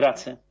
Grazie.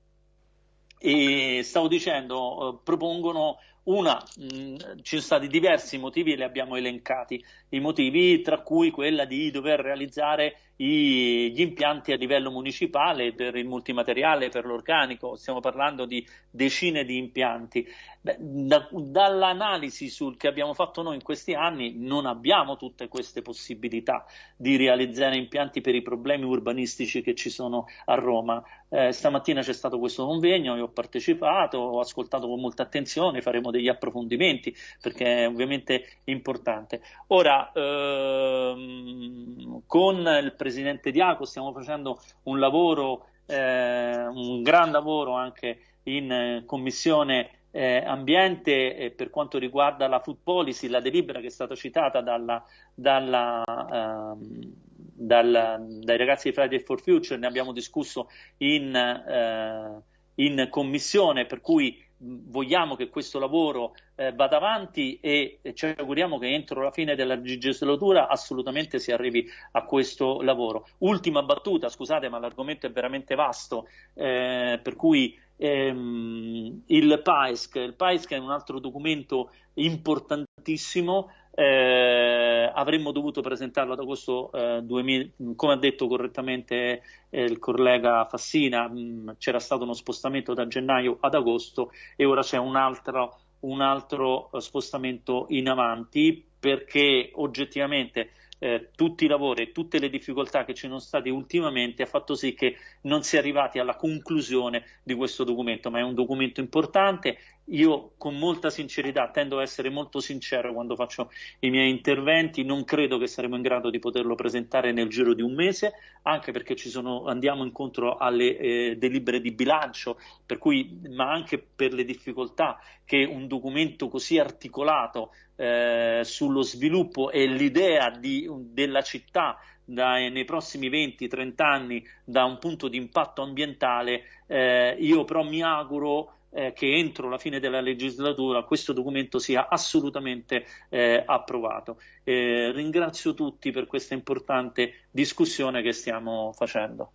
E stavo dicendo, eh, propongono una, mh, mm, ci sono stati diversi motivi e li abbiamo elencati, i motivi tra cui quella di dover realizzare i, gli impianti a livello municipale per il multimateriale, per l'organico, stiamo parlando di decine di impianti. Beh, da, dall'analisi che abbiamo fatto noi in questi anni non abbiamo tutte queste possibilità di realizzare impianti per i problemi urbanistici che ci sono a Roma. Eh, stamattina c'è stato questo convegno, io ho partecipato, ho ascoltato con molta attenzione, faremo degli approfondimenti perché è ovviamente importante. Ora, ehm, con il Presidente Diaco stiamo facendo un lavoro, eh, un gran lavoro anche in Commissione eh, ambiente eh, per quanto riguarda la food policy, la delibera che è stata citata dalla, dalla, ehm, dal, dai ragazzi di Friday for Future, ne abbiamo discusso in, eh, in commissione, per cui vogliamo che questo lavoro eh, vada avanti e, e, ci auguriamo che entro la fine della legislatura assolutamente si arrivi a questo lavoro. Ultima battuta, scusate, ma l'argomento è veramente vasto, eh, per cui ehm, il PAESC, il PAESC è un altro documento importantissimo eh, avremmo dovuto presentarlo ad agosto eh, 2000, come ha detto correttamente eh, il collega Fassina, mm, c'era stato uno spostamento da gennaio ad agosto e ora c'è un altro, un altro eh, spostamento in avanti perché oggettivamente eh, tutti i lavori e tutte le difficoltà che ci sono state ultimamente ha fatto sì che non si è arrivati alla conclusione di questo documento, ma è un documento importante. Io con molta sincerità tendo a essere molto sincero quando faccio i miei interventi, non credo che saremo in grado di poterlo presentare nel giro di un mese, anche perché sono, andiamo incontro alle eh, delibere di bilancio, cui, ma anche per le difficoltà che un documento così articolato eh, sullo sviluppo e l'idea di, della città dai, nei prossimi 20-30 anni da un punto di impatto ambientale, eh, io però mi auguro eh, che entro la fine della legislatura questo documento sia assolutamente eh, approvato. ringrazio tutti per questa importante discussione che stiamo facendo.